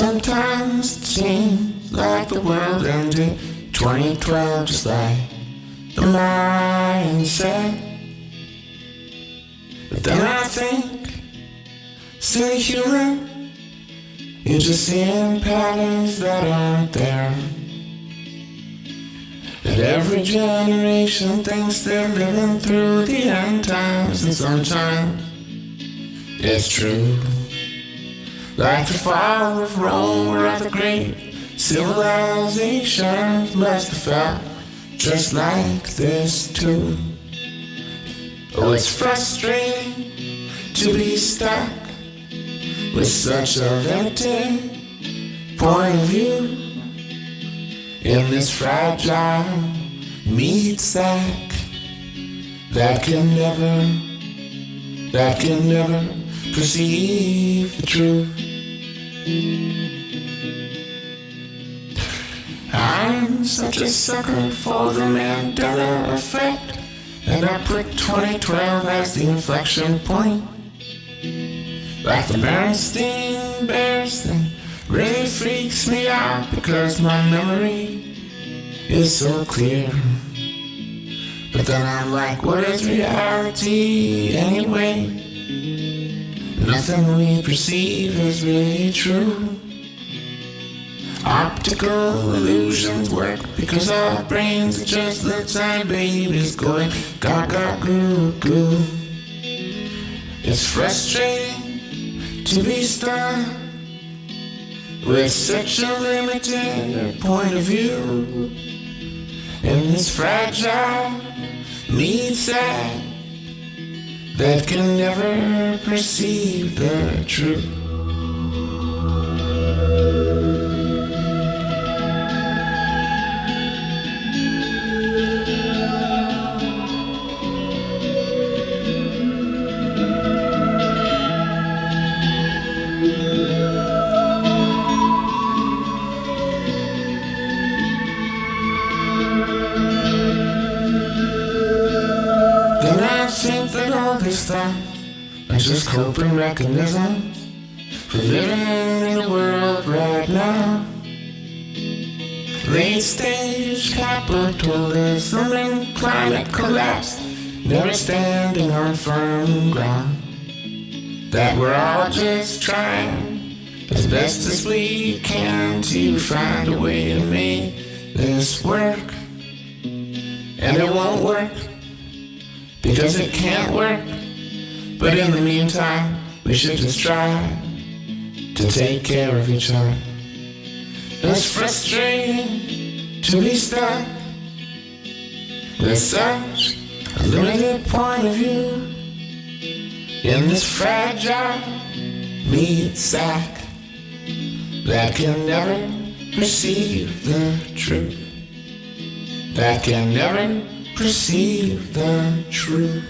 Sometimes it seems like the world ended 2012 just like the mindset. But then I think, silly human, you're just seeing patterns that aren't there. That every generation thinks they're living through the end times, and sometimes it's true. Like the fall of Rome or the great civilizations must have felt just like this too. Oh, it's frustrating to be stuck with such a limited point of view in this fragile meat sack that can never, that can never perceive the truth. I'm such a sucker for the Mandela effect, and I put 2012 as the inflection point. Like the Berenstain Bears thing really freaks me out because my memory is so clear. But then I'm like, what is reality anyway? Nothing we perceive is really true. Optical illusions work because our brains are just little tiny babies going gaga goo goo. It's frustrating to be stuck with such a limited point of view in this fragile meat sack that can never perceive the truth. Thoughts are just coping mechanisms for living in the world right now. Late stage capitalism and climate collapse, never standing on firm ground. That we're all just trying as best as we can to find a way to make this work. And it won't work because it can't work. But in the meantime, we should just try to take care of each other. It's frustrating to be stuck with such a limited point of view in this fragile meat sack that can never perceive the truth. That can never perceive the truth.